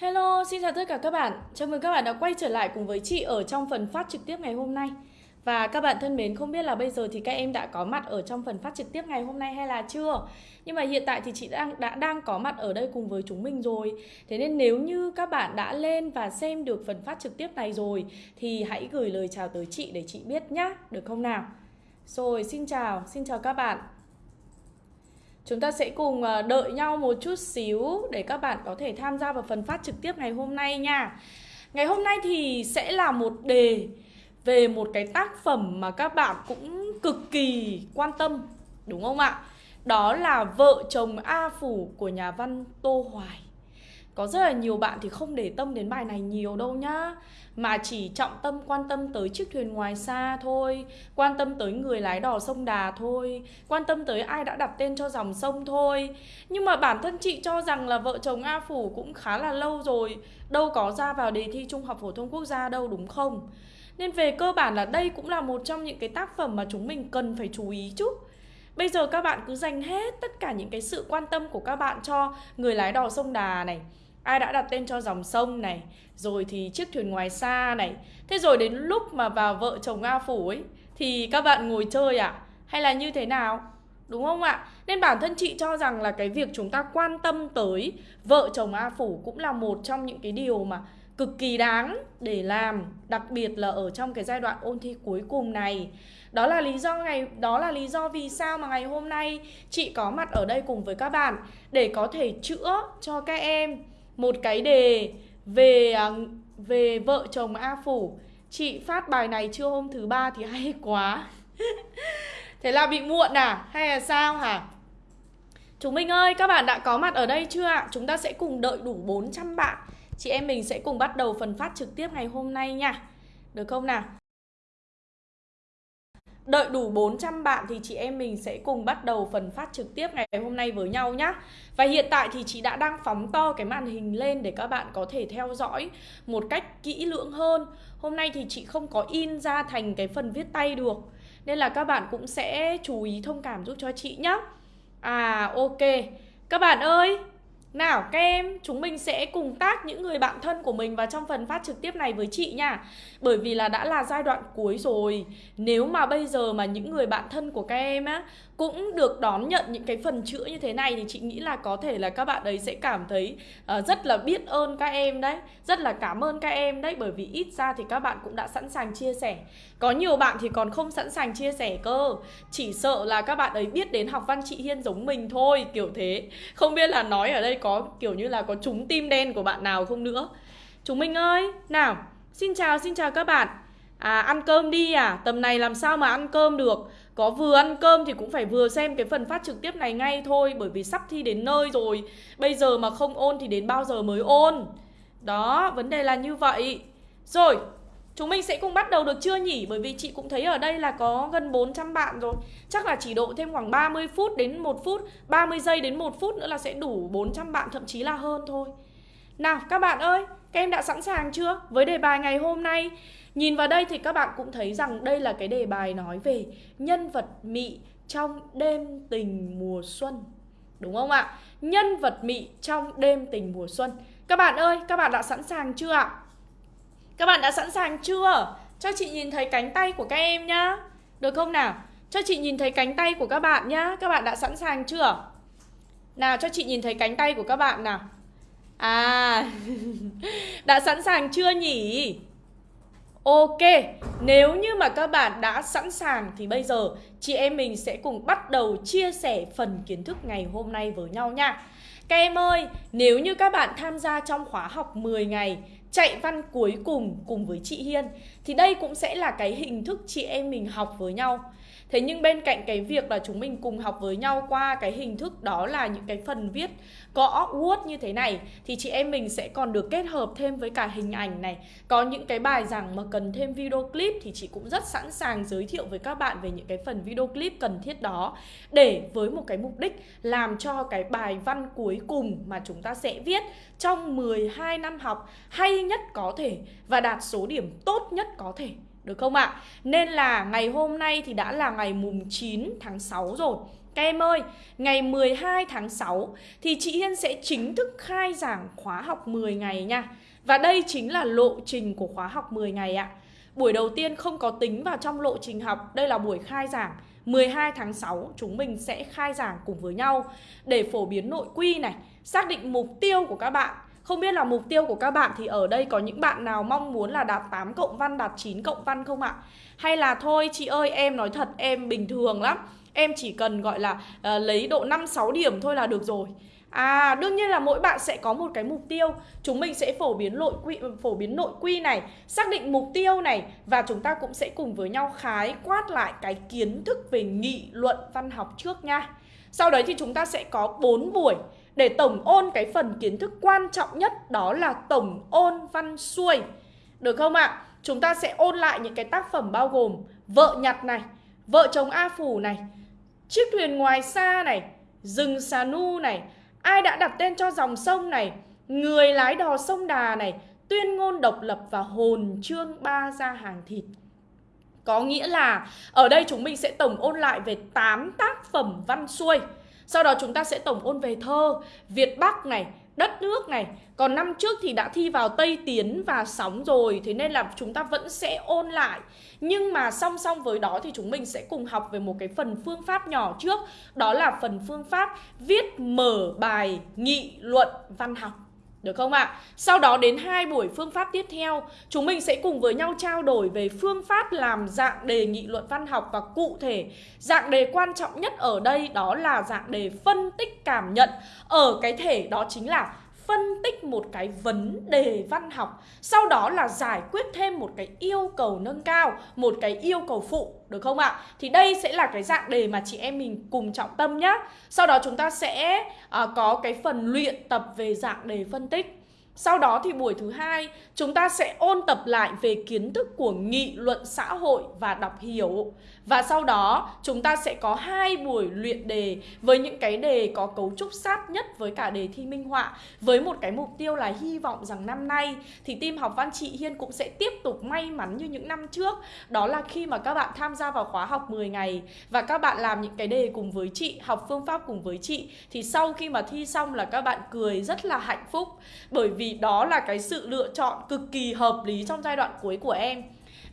Hello, xin chào tất cả các bạn. Chào mừng các bạn đã quay trở lại cùng với chị ở trong phần phát trực tiếp ngày hôm nay. Và các bạn thân mến, không biết là bây giờ thì các em đã có mặt ở trong phần phát trực tiếp ngày hôm nay hay là chưa? Nhưng mà hiện tại thì chị đang đã đang có mặt ở đây cùng với chúng mình rồi. Thế nên nếu như các bạn đã lên và xem được phần phát trực tiếp này rồi thì hãy gửi lời chào tới chị để chị biết nhá, được không nào? Rồi, xin chào, xin chào các bạn. Chúng ta sẽ cùng ờ, đợi nhau một chút xíu để các bạn có thể tham gia vào phần phát trực tiếp ngày hôm nay nha. Ngày hôm nay thì sẽ là một đề về một cái tác phẩm mà các bạn cũng cực kỳ quan tâm, đúng không ạ? Đó là Vợ chồng A Phủ của nhà văn Tô Hoài. Có rất là nhiều bạn thì không để tâm đến bài này nhiều đâu nhá. Mà chỉ trọng tâm, quan tâm tới chiếc thuyền ngoài xa thôi. Quan tâm tới người lái đò sông Đà thôi. Quan tâm tới ai đã đặt tên cho dòng sông thôi. Nhưng mà bản thân chị cho rằng là vợ chồng A Phủ cũng khá là lâu rồi. Đâu có ra vào đề thi Trung học Phổ thông Quốc gia đâu, đúng không? Nên về cơ bản là đây cũng là một trong những cái tác phẩm mà chúng mình cần phải chú ý chút Bây giờ các bạn cứ dành hết tất cả những cái sự quan tâm của các bạn cho người lái đò sông Đà này ai đã đặt tên cho dòng sông này? Rồi thì chiếc thuyền ngoài xa này. Thế rồi đến lúc mà vào vợ chồng a phủ ấy, thì các bạn ngồi chơi à hay là như thế nào? Đúng không ạ? Nên bản thân chị cho rằng là cái việc chúng ta quan tâm tới vợ chồng a phủ cũng là một trong những cái điều mà cực kỳ đáng để làm, đặc biệt là ở trong cái giai đoạn ôn thi cuối cùng này. Đó là lý do ngày, đó là lý do vì sao mà ngày hôm nay chị có mặt ở đây cùng với các bạn để có thể chữa cho các em một cái đề về à, về vợ chồng A Phủ Chị phát bài này chưa hôm thứ ba thì hay quá Thế là bị muộn à? Hay là sao hả? Chúng mình ơi, các bạn đã có mặt ở đây chưa ạ? Chúng ta sẽ cùng đợi đủ 400 bạn Chị em mình sẽ cùng bắt đầu phần phát trực tiếp ngày hôm nay nha Được không nào? Đợi đủ 400 bạn thì chị em mình sẽ cùng bắt đầu phần phát trực tiếp ngày hôm nay với nhau nhé Và hiện tại thì chị đã đang phóng to cái màn hình lên để các bạn có thể theo dõi một cách kỹ lưỡng hơn. Hôm nay thì chị không có in ra thành cái phần viết tay được, Nên là các bạn cũng sẽ chú ý thông cảm giúp cho chị nhé À ok. Các bạn ơi nào các em, chúng mình sẽ cùng tác những người bạn thân của mình vào trong phần phát trực tiếp này với chị nha. Bởi vì là đã là giai đoạn cuối rồi. Nếu mà bây giờ mà những người bạn thân của các em á Cũng được đón nhận những cái phần chữa như thế này Thì chị nghĩ là có thể là các bạn ấy sẽ cảm thấy uh, rất là biết ơn các em đấy. Rất là cảm ơn các em đấy Bởi vì ít ra thì các bạn cũng đã sẵn sàng chia sẻ. Có nhiều bạn thì còn không sẵn sàng chia sẻ cơ. Chỉ sợ là các bạn ấy biết đến học văn chị Hiên giống mình thôi Kiểu thế. Không biết là nói ở đây có kiểu như là có trúng tim đen của bạn nào không nữa. Chúng mình ơi, nào, xin chào, xin chào các bạn. À, ăn cơm đi à, tầm này làm sao mà ăn cơm được? Có vừa ăn cơm thì cũng phải vừa xem cái phần phát trực tiếp này ngay thôi Bởi vì sắp thi đến nơi rồi. Bây giờ mà không ôn thì đến bao giờ mới ôn? Đó, vấn đề là như vậy. Rồi, Chúng mình sẽ cùng bắt đầu được chưa nhỉ? Bởi vì chị cũng thấy ở đây là có gần 400 bạn rồi Chắc là chỉ độ thêm khoảng 30 phút đến 1 phút 30 giây đến 1 phút nữa là sẽ đủ 400 bạn thậm chí là hơn thôi Nào các bạn ơi, các em đã sẵn sàng chưa? Với đề bài ngày hôm nay Nhìn vào đây thì các bạn cũng thấy rằng đây là cái đề bài nói về nhân vật mị trong đêm tình mùa xuân Đúng không ạ? Nhân vật mị trong đêm tình mùa xuân Các bạn ơi, các bạn đã sẵn sàng chưa ạ? Các bạn đã sẵn sàng chưa? Cho chị nhìn thấy cánh tay của các em nhá Được không nào? Cho chị nhìn thấy cánh tay của các bạn nhá Các bạn đã sẵn sàng chưa? Nào cho chị nhìn thấy cánh tay của các bạn nào À Đã sẵn sàng chưa nhỉ? Ok, nếu như mà các bạn đã sẵn sàng thì bây giờ chị em mình sẽ cùng bắt đầu chia sẻ phần kiến thức ngày hôm nay với nhau nha. Các em ơi, nếu như các bạn tham gia trong khóa học 10 ngày chạy văn cuối cùng cùng với chị Hiên thì đây cũng sẽ là cái hình thức chị em mình học với nhau. Thế nhưng bên cạnh cái việc là chúng mình cùng học với nhau qua cái hình thức đó là những cái phần viết gõ Word như thế này thì chị em mình sẽ còn được kết hợp thêm với cả hình ảnh này. Có những cái bài giảng mà cần thêm video clip thì chị cũng rất sẵn sàng giới thiệu với các bạn về những cái phần video clip cần thiết đó để với một cái mục đích làm cho cái bài văn cuối cùng mà chúng ta sẽ viết trong 12 năm học hay nhất có thể và đạt số điểm tốt nhất có thể. Được không ạ? À? Nên là ngày hôm nay thì đã là ngày mùng 9 tháng 6 rồi các em ơi, ngày 12 tháng 6 thì chị Hiên sẽ chính thức khai giảng khóa học 10 ngày nha. Và đây chính là lộ trình của khóa học 10 ngày ạ. Buổi đầu tiên không có tính vào trong lộ trình học, đây là buổi khai giảng 12 tháng 6 chúng mình sẽ khai giảng cùng với nhau để phổ biến nội quy này, xác định mục tiêu của các bạn. Không biết là mục tiêu của các bạn thì ở đây có những bạn nào mong muốn là đạt 8 cộng văn, đạt 9 cộng văn không ạ? Hay là thôi chị ơi em nói thật em bình thường lắm Em chỉ cần gọi là uh, lấy độ 5-6 điểm thôi là được rồi À đương nhiên là mỗi bạn sẽ có một cái mục tiêu Chúng mình sẽ phổ biến nội quy ừ, phổ biến nội quy này Xác định mục tiêu này Và chúng ta cũng sẽ cùng với nhau khái quát lại cái kiến thức về nghị luận văn học trước nha Sau đấy thì chúng ta sẽ có 4 buổi Để tổng ôn cái phần kiến thức quan trọng nhất Đó là tổng ôn văn xuôi Được không ạ? À? Chúng ta sẽ ôn lại những cái tác phẩm bao gồm Vợ nhặt này Vợ chồng A Phủ này Chiếc thuyền ngoài xa này, Rừng xà nu này, Ai đã đặt tên cho dòng sông này, Người lái đò sông Đà này, Tuyên ngôn độc lập và hồn trương ba gia hàng thịt. Có nghĩa là Ở đây chúng mình sẽ tổng ôn lại về 8 tác phẩm văn xuôi. Sau đó chúng ta sẽ tổng ôn về thơ Việt Bắc này đất nước này. Còn năm trước thì đã thi vào Tây Tiến và Sóng rồi, Thế nên là chúng ta vẫn sẽ ôn lại. Nhưng mà song song với đó thì chúng mình sẽ cùng học về một cái phần phương pháp nhỏ trước. Đó là phần phương pháp viết mở bài nghị luận văn học được không ạ? À? Sau đó đến hai buổi phương pháp tiếp theo, chúng mình sẽ cùng với nhau trao đổi về phương pháp làm dạng đề nghị luận văn học và cụ thể dạng đề quan trọng nhất ở đây đó là dạng đề phân tích cảm nhận. Ở cái thể đó chính là phân tích một cái vấn đề văn học Sau đó là giải quyết thêm một cái yêu cầu nâng cao Một cái yêu cầu phụ được không ạ? Thì đây sẽ là cái dạng đề mà chị em mình cùng trọng tâm nhá Sau đó chúng ta sẽ à, có cái phần luyện tập về dạng đề phân tích sau đó thì buổi thứ hai chúng ta sẽ ôn tập lại về kiến thức của nghị luận xã hội và đọc hiểu. Và sau đó chúng ta sẽ có hai buổi luyện đề với những cái đề có cấu trúc sát nhất với cả đề thi minh họa với một cái mục tiêu là hy vọng rằng năm nay thì team học văn chị Hiên cũng sẽ tiếp tục may mắn như những năm trước. Đó là khi mà các bạn tham gia vào khóa học 10 ngày và các bạn làm những cái đề cùng với chị, học phương pháp cùng với chị thì sau khi mà thi xong là các bạn cười rất là hạnh phúc bởi vì đó là cái sự lựa chọn cực kỳ hợp lý trong giai đoạn cuối của em.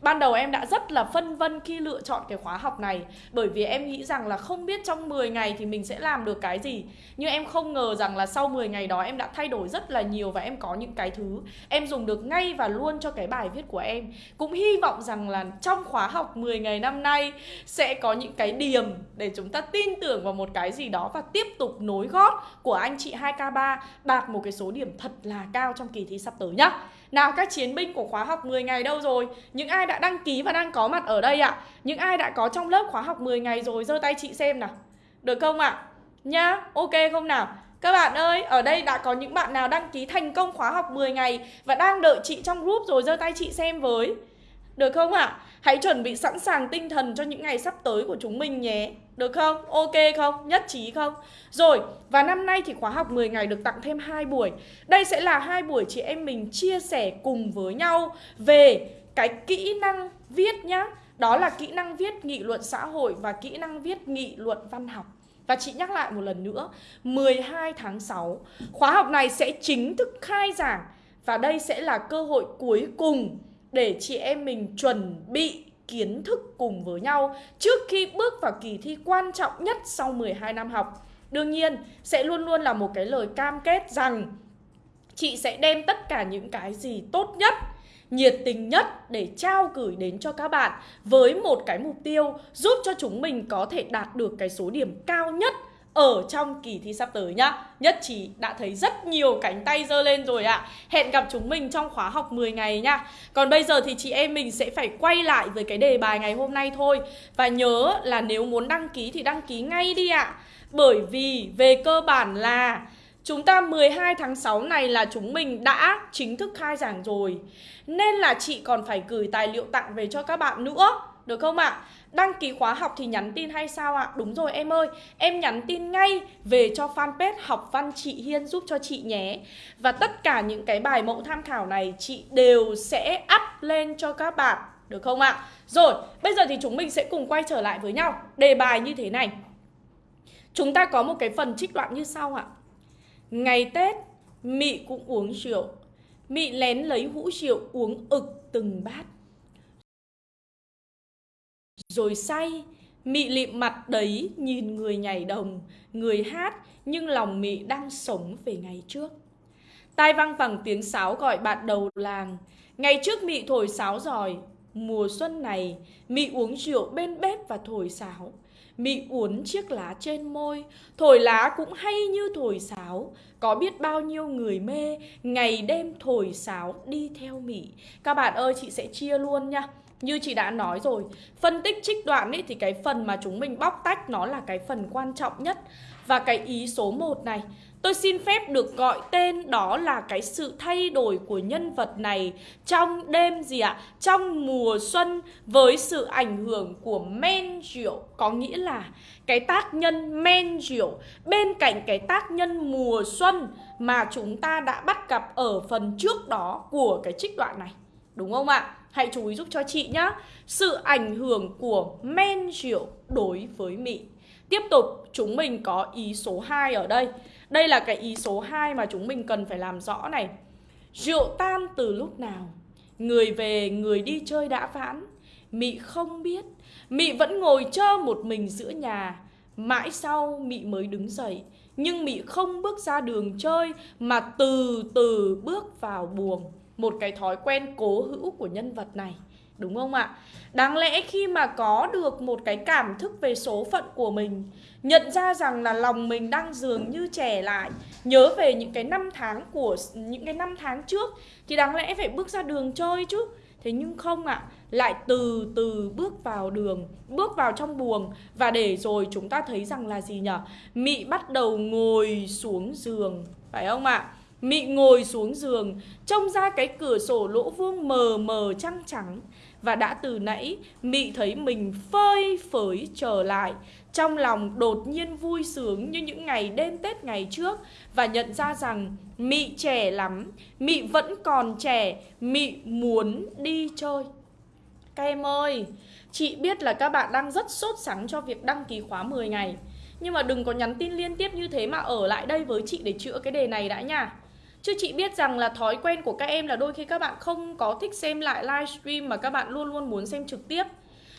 Ban đầu em đã rất là phân vân khi lựa chọn cái khóa học này, Bởi vì em nghĩ rằng là không biết trong 10 ngày thì mình sẽ làm được cái gì. Nhưng em không ngờ rằng là sau 10 ngày đó em đã thay đổi rất là nhiều Và em có những cái thứ em dùng được ngay và luôn cho cái bài viết của em. Cũng hy vọng rằng là trong khóa học 10 ngày năm nay Sẽ có những cái điểm để chúng ta tin tưởng vào một cái gì đó Và tiếp tục nối gót của anh chị 2K3 Đạt một cái số điểm thật là cao trong kỳ thi sắp tới nhá nào các chiến binh của khóa học 10 ngày đâu rồi? Những ai đã đăng ký và đang có mặt ở đây ạ? À? Những ai đã có trong lớp khóa học 10 ngày rồi giơ tay chị xem nào. Được không ạ? À? Nhá, ok không nào? Các bạn ơi, ở đây đã có những bạn nào đăng ký thành công khóa học 10 ngày và đang đợi chị trong group rồi giơ tay chị xem với. Được không ạ? À? Hãy chuẩn bị sẵn sàng tinh thần cho những ngày sắp tới của chúng mình nhé. Được không? Ok không? Nhất trí không? Rồi, và năm nay thì khóa học 10 ngày được tặng thêm 2 buổi. Đây sẽ là hai buổi chị em mình chia sẻ cùng với nhau về cái kỹ năng viết nhá. Đó là kỹ năng viết nghị luận xã hội và kỹ năng viết nghị luận văn học. Và chị nhắc lại một lần nữa, 12 tháng 6, khóa học này sẽ chính thức khai giảng và đây sẽ là cơ hội cuối cùng để chị em mình chuẩn bị kiến thức cùng với nhau trước khi bước vào kỳ thi quan trọng nhất sau 12 năm học. Đương nhiên, sẽ luôn luôn là một cái lời cam kết rằng chị sẽ đem tất cả những cái gì tốt nhất nhiệt tình nhất để trao gửi đến cho các bạn với một cái mục tiêu giúp cho chúng mình có thể đạt được cái số điểm cao nhất ở trong kỳ thi sắp tới nhá Nhất trí đã thấy rất nhiều cánh tay dơ lên rồi ạ à. Hẹn gặp chúng mình trong khóa học 10 ngày nhá Còn bây giờ thì chị em mình sẽ phải quay lại với cái đề bài ngày hôm nay thôi Và nhớ là nếu muốn đăng ký thì đăng ký ngay đi ạ à. Bởi vì về cơ bản là Chúng ta 12 tháng 6 này là chúng mình đã chính thức khai giảng rồi Nên là chị còn phải gửi tài liệu tặng về cho các bạn nữa, Được không ạ? À? Đăng ký khóa học thì nhắn tin hay sao ạ? À? Đúng rồi em ơi, em nhắn tin ngay về cho fanpage học văn chị Hiên giúp cho chị nhé Và tất cả những cái bài mẫu tham khảo này chị đều sẽ up lên cho các bạn Được không ạ? À? Rồi, bây giờ thì chúng mình sẽ cùng quay trở lại với nhau Đề bài như thế này Chúng ta có một cái phần trích đoạn như sau ạ Ngày Tết Mị cũng uống rượu Mị lén lấy hũ rượu uống ực từng bát rồi say, Mị lịm mặt đấy nhìn người nhảy đồng, Người hát, Nhưng lòng mị đang sống về ngày trước. Tai vang vẳng tiếng sáo gọi bạn đầu làng. Ngày trước mị thổi sáo giỏi, Mùa xuân này Mị uống rượu bên bếp và thổi sáo. Mị uốn chiếc lá trên môi, Thổi lá cũng hay như thổi sáo. Có biết bao nhiêu người mê, Ngày đêm thổi sáo đi theo Mị. Các bạn ơi, chị sẽ chia luôn nha như chị đã nói rồi, Phân tích trích đoạn ấy thì cái phần mà chúng mình bóc tách Nó là cái phần quan trọng nhất Và cái ý số 1 này, Tôi xin phép được gọi tên đó là cái sự thay đổi của nhân vật này trong đêm gì ạ? À? Trong mùa xuân với sự ảnh hưởng của men rượu Có nghĩa là cái tác nhân men rượu, bên cạnh cái tác nhân mùa xuân mà chúng ta đã bắt gặp ở phần trước đó của cái trích đoạn này Đúng không ạ? Hãy chú ý giúp cho chị nhé Sự ảnh hưởng của men rượu đối với Mỹ. Tiếp tục, chúng mình có ý số 2 ở đây. Đây là cái ý số 2 mà chúng mình cần phải làm rõ này. Rượu tan từ lúc nào? Người về, người đi chơi đã vãn Mị không biết. Mị vẫn ngồi chơ một mình giữa nhà. Mãi sau Mị mới đứng dậy. Nhưng Mị không bước ra đường chơi Mà từ từ bước vào buồng. Một cái thói quen cố hữu của nhân vật này, Đúng không ạ? Đáng lẽ khi mà có được một cái cảm thức về số phận của mình, Nhận ra rằng là lòng mình đang dường như trẻ lại, Nhớ về những cái năm tháng của, những cái năm tháng trước, Thì đáng lẽ phải bước ra đường chơi chứ. Thế nhưng không ạ, Lại từ từ bước vào đường, Bước vào trong buồng Và để rồi chúng ta thấy rằng là gì nhở? Mị bắt đầu ngồi xuống giường, Phải không ạ? Mị ngồi xuống giường, Trông ra cái cửa sổ lỗ vuông mờ mờ trăng trắng. Và đã từ nãy, Mị thấy mình phơi phới trở lại. Trong lòng đột nhiên vui sướng như những ngày đêm Tết ngày trước. Và nhận ra rằng Mị trẻ lắm, Mị vẫn còn trẻ, Mị muốn đi chơi. Các em ơi, Chị biết là các bạn đang rất sốt sắng cho việc đăng ký khóa 10 ngày. Nhưng mà đừng có nhắn tin liên tiếp như thế mà ở lại đây với chị để chữa cái đề này đã nha. Chứ chị biết rằng là thói quen của các em là đôi khi các bạn không có thích xem lại livestream mà các bạn luôn luôn muốn xem trực tiếp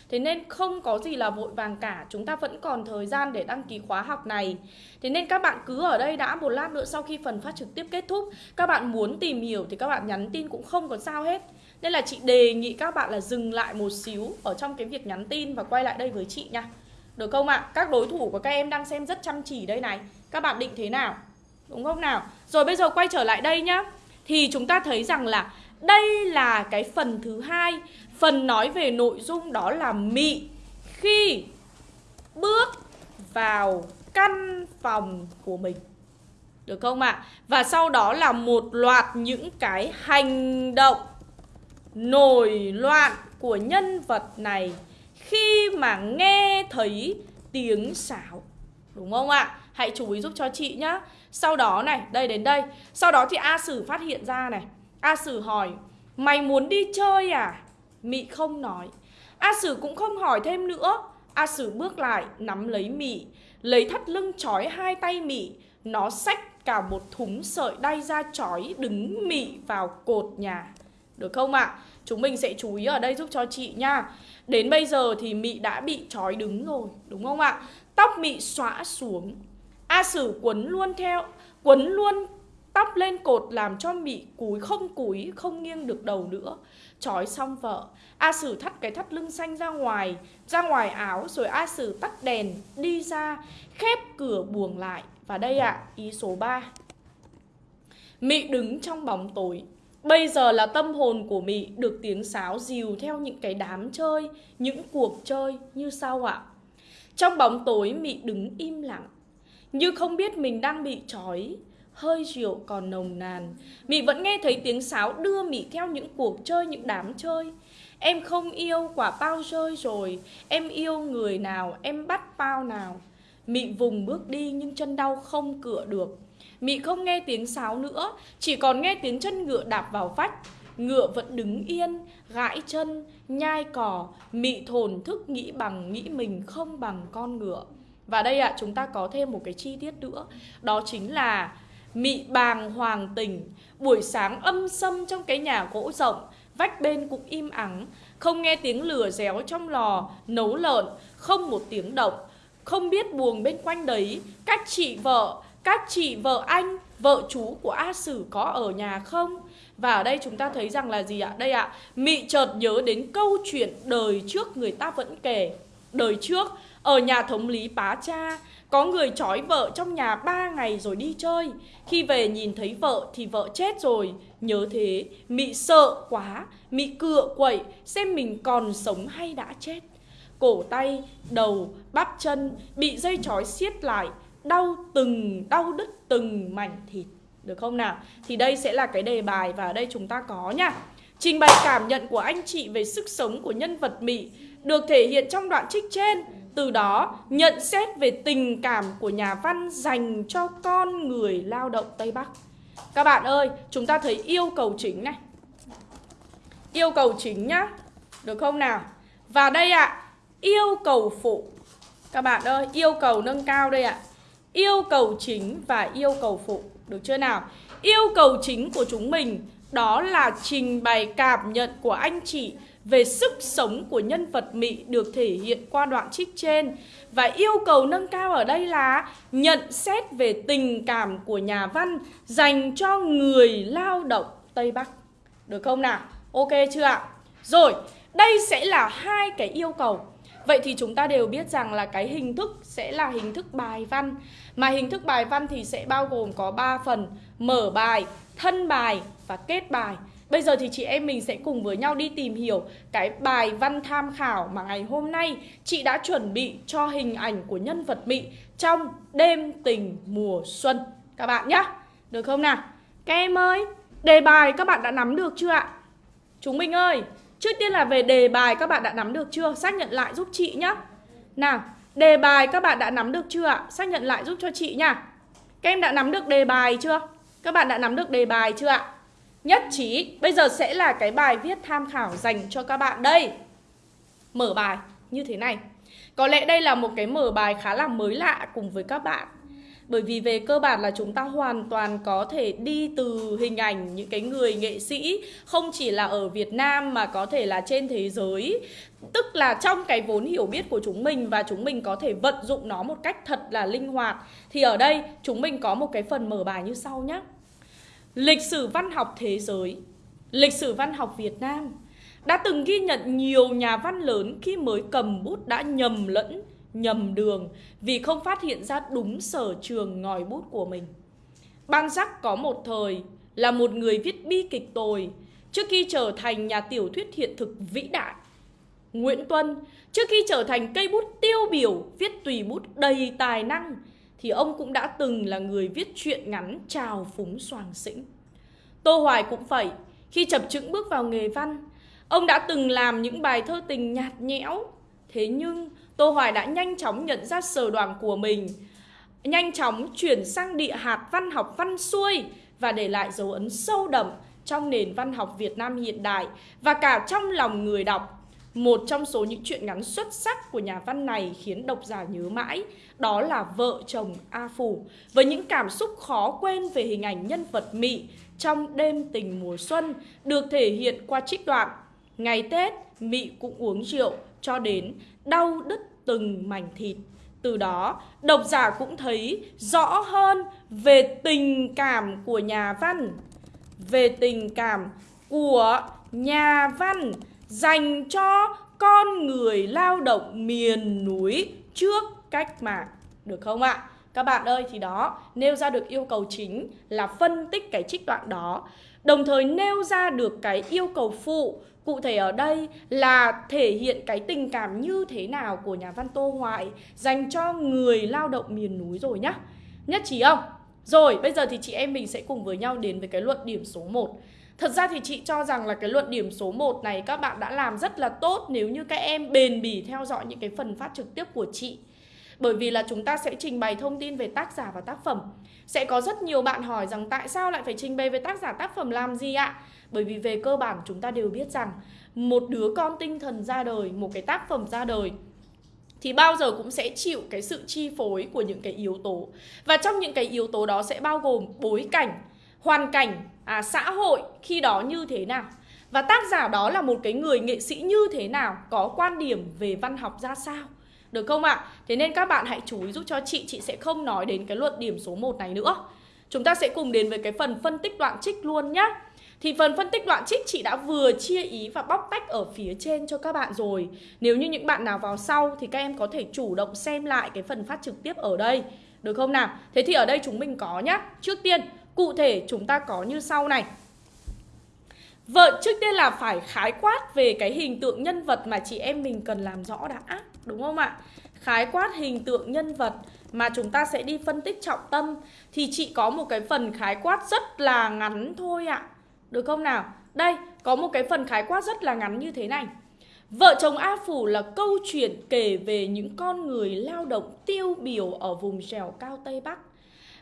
Thế nên không có gì là vội vàng cả, Chúng ta vẫn còn thời gian để đăng ký khóa học này Thế nên các bạn cứ ở đây đã một lát nữa, sau khi phần phát trực tiếp kết thúc, Các bạn muốn tìm hiểu thì các bạn nhắn tin cũng không có sao hết Nên là chị đề nghị các bạn là dừng lại một xíu Ở trong cái việc nhắn tin và quay lại đây với chị nha Được không ạ? À? Các đối thủ của các em đang xem rất chăm chỉ đây này Các bạn định thế nào? Đúng không nào? Rồi bây giờ quay trở lại đây nhá Thì chúng ta thấy rằng là đây là cái phần thứ hai Phần nói về nội dung đó là mị khi bước vào căn phòng của mình Được không ạ? À? Và sau đó là một loạt những cái hành động nổi loạn của nhân vật này Khi mà nghe thấy tiếng sáo Đúng không ạ? À? Hãy chú ý giúp cho chị nhá sau đó này, đây đến đây Sau đó thì A Sử phát hiện ra này A Sử hỏi Mày muốn đi chơi à? Mị không nói A Sử cũng không hỏi thêm nữa A Sử bước lại nắm lấy Mị Lấy thắt lưng trói hai tay Mị Nó xách cả một thúng sợi đay ra trói đứng Mị vào cột nhà Được không ạ? À? Chúng mình sẽ chú ý ở đây giúp cho chị nha Đến bây giờ thì Mị đã bị trói đứng rồi Đúng không ạ? Tóc Mị xõa xuống. A Sử quấn luôn theo Quấn luôn tóc lên cột làm cho Mị cúi không cúi Không nghiêng được đầu nữa. Trói xong vợ A Sử thắt cái thắt lưng xanh ra ngoài Ra ngoài áo Rồi A Sử tắt đèn Đi ra Khép cửa buồng lại. Và đây ạ à, ý số 3 Mị đứng trong bóng tối. Bây giờ là tâm hồn của Mị được tiếng sáo dìu theo những cái đám chơi, những cuộc chơi như sau ạ. Trong bóng tối Mị đứng im lặng, như không biết mình đang bị trói Hơi rượu còn nồng nàn. Mị vẫn nghe thấy tiếng sáo đưa Mị theo những cuộc chơi, những đám chơi. Em không yêu quả bao rơi rồi Em yêu người nào, em bắt bao nào. Mị vùng bước đi nhưng chân đau không cựa được. Mị không nghe tiếng sáo nữa Chỉ còn nghe tiếng chân ngựa đạp vào vách. Ngựa vẫn đứng yên, gãi chân, nhai cỏ Mị thồn thức nghĩ bằng nghĩ mình không bằng con ngựa. Và đây ạ, à, chúng ta có thêm một cái chi tiết nữa. Đó chính là mị bàng hoàng tình. Buổi sáng âm sâm trong cái nhà gỗ rộng Vách bên cũng im ắng. Không nghe tiếng lửa réo trong lò Nấu lợn Không một tiếng động. Không biết buồng bên quanh đấy Các chị vợ Các chị vợ anh Vợ chú của A Sử có ở nhà không? Và ở đây chúng ta thấy rằng là gì ạ? Đây ạ, Mị chợt nhớ đến câu chuyện đời trước người ta vẫn kể. Đời trước, ở nhà thống lý bá cha Có người trói vợ trong nhà ba ngày rồi đi chơi. Khi về nhìn thấy vợ thì vợ chết rồi. Nhớ thế, Mị sợ quá Mị cựa quậy xem mình còn sống hay đã chết. Cổ tay, đầu, bắp chân bị dây trói siết lại. Đau từng, đau đứt từng mảnh thịt được không nào? Thì đây sẽ là cái đề bài và ở đây chúng ta có nha. Trình bày cảm nhận của anh chị về sức sống của nhân vật Mỹ được thể hiện trong đoạn trích trên. Từ đó, nhận xét về tình cảm của nhà văn dành cho con người lao động Tây Bắc. Các bạn ơi, chúng ta thấy yêu cầu chính này. Yêu cầu chính nhá. Được không nào? Và đây ạ, à, yêu cầu phụ. Các bạn ơi, yêu cầu nâng cao đây ạ. À. Yêu cầu chính và yêu cầu phụ. Được chưa nào? Yêu cầu chính của chúng mình đó là trình bày cảm nhận của anh chị về sức sống của nhân vật Mỹ được thể hiện qua đoạn trích trên. Và yêu cầu nâng cao ở đây là nhận xét về tình cảm của nhà văn dành cho người lao động Tây Bắc. Được không nào? Ok chưa ạ? Rồi, đây sẽ là hai cái yêu cầu Vậy thì chúng ta đều biết rằng là cái hình thức sẽ là hình thức bài văn mà hình thức bài văn thì sẽ bao gồm có 3 phần Mở bài, thân bài và kết bài Bây giờ thì chị em mình sẽ cùng với nhau đi tìm hiểu cái bài văn tham khảo mà ngày hôm nay chị đã chuẩn bị cho hình ảnh của nhân vật Mỹ trong đêm tình mùa xuân Các bạn nhé, được không nào? Các em ơi, đề bài các bạn đã nắm được chưa ạ? Chúng mình ơi, Trước tiên là về đề bài các bạn đã nắm được chưa? Xác nhận lại giúp chị nhé Nào, đề bài các bạn đã nắm được chưa ạ? Xác nhận lại giúp cho chị nha Các em đã nắm được đề bài chưa? Các bạn đã nắm được đề bài chưa ạ? Nhất trí, bây giờ sẽ là cái bài viết tham khảo dành cho các bạn đây Mở bài như thế này Có lẽ đây là một cái mở bài khá là mới lạ cùng với các bạn bởi vì về cơ bản là chúng ta hoàn toàn có thể đi từ hình ảnh những cái người nghệ sĩ, không chỉ là ở Việt Nam mà có thể là trên thế giới. Tức là trong cái vốn hiểu biết của chúng mình và chúng mình có thể vận dụng nó một cách thật là linh hoạt, thì ở đây chúng mình có một cái phần mở bài như sau nhé lịch sử văn học thế giới, lịch sử văn học Việt Nam. Đã từng ghi nhận nhiều nhà văn lớn khi mới cầm bút đã nhầm lẫn nhầm đường vì không phát hiện ra đúng sở trường ngòi bút của mình. Ban Giác có một thời là một người viết bi kịch tồi trước khi trở thành nhà tiểu thuyết hiện thực vĩ đại. Nguyễn Tuân trước khi trở thành cây bút tiêu biểu viết tùy bút đầy tài năng thì ông cũng đã từng là người viết truyện ngắn trào phúng soàng xĩnh. Tô Hoài cũng vậy, khi chập chững bước vào nghề văn, ông đã từng làm những bài thơ tình nhạt nhẽo, thế nhưng Tô Hoài đã nhanh chóng nhận ra sở đoàn của mình Nhanh chóng chuyển sang địa hạt văn học văn xuôi Và để lại dấu ấn sâu đậm trong nền văn học Việt Nam hiện đại Và cả trong lòng người đọc. Một trong số những truyện ngắn xuất sắc của nhà văn này khiến độc giả nhớ mãi Đó là Vợ chồng A Phủ Với những cảm xúc khó quên về hình ảnh nhân vật Mị trong đêm tình mùa xuân Được thể hiện qua trích đoạn. Ngày Tết, Mị cũng uống rượu cho đến đau đứt từng mảnh thịt. Từ đó, độc giả cũng thấy rõ hơn về tình cảm của nhà văn, về tình cảm của nhà văn dành cho con người lao động miền núi trước cách mạng. Được không ạ? Các bạn ơi thì đó, nêu ra được yêu cầu chính là phân tích cái trích đoạn đó Đồng thời nêu ra được cái yêu cầu phụ Cụ thể ở đây là thể hiện cái tình cảm như thế nào của nhà văn Tô Hoài dành cho người lao động miền núi rồi nhá. Nhất trí không? Rồi, bây giờ thì chị em mình sẽ cùng với nhau đến với cái luận điểm số 1. Thật ra thì chị cho rằng là cái luận điểm số 1 này các bạn đã làm rất là tốt nếu như các em bền bỉ theo dõi những cái phần phát trực tiếp của chị. Bởi vì là chúng ta sẽ trình bày thông tin về tác giả và tác phẩm sẽ có rất nhiều bạn hỏi rằng tại sao lại phải trình bày về tác giả tác phẩm làm gì ạ? Bởi vì về cơ bản chúng ta đều biết rằng Một đứa con tinh thần ra đời, một cái tác phẩm ra đời thì bao giờ cũng sẽ chịu cái sự chi phối của những cái yếu tố. Và trong những cái yếu tố đó sẽ bao gồm bối cảnh hoàn cảnh à, xã hội khi đó như thế nào. Và tác giả đó là một cái người nghệ sĩ như thế nào có quan điểm về văn học ra sao? Được không ạ? Thế nên các bạn hãy chú ý giúp cho chị Chị sẽ không nói đến cái luận điểm số 1 này nữa. Chúng ta sẽ cùng đến với cái phần phân tích đoạn trích luôn nhé thì phần phân tích đoạn trích chị đã vừa chia ý và bóc tách ở phía trên cho các bạn rồi. Nếu như những bạn nào vào sau thì các em có thể chủ động xem lại cái phần phát trực tiếp ở đây. Được không nào? Thế thì ở đây chúng mình có nhá. Trước tiên, cụ thể chúng ta có như sau này. Vợ trước tiên là phải khái quát về cái hình tượng nhân vật mà chị em mình cần làm rõ đã. Đúng không ạ? Khái quát hình tượng nhân vật mà chúng ta sẽ đi phân tích trọng tâm Thì chị có một cái phần khái quát rất là ngắn thôi ạ được không nào? Đây, có một cái phần khái quát rất là ngắn như thế này. Vợ chồng A Phủ là câu chuyện kể về những con người lao động tiêu biểu ở vùng trèo cao Tây Bắc.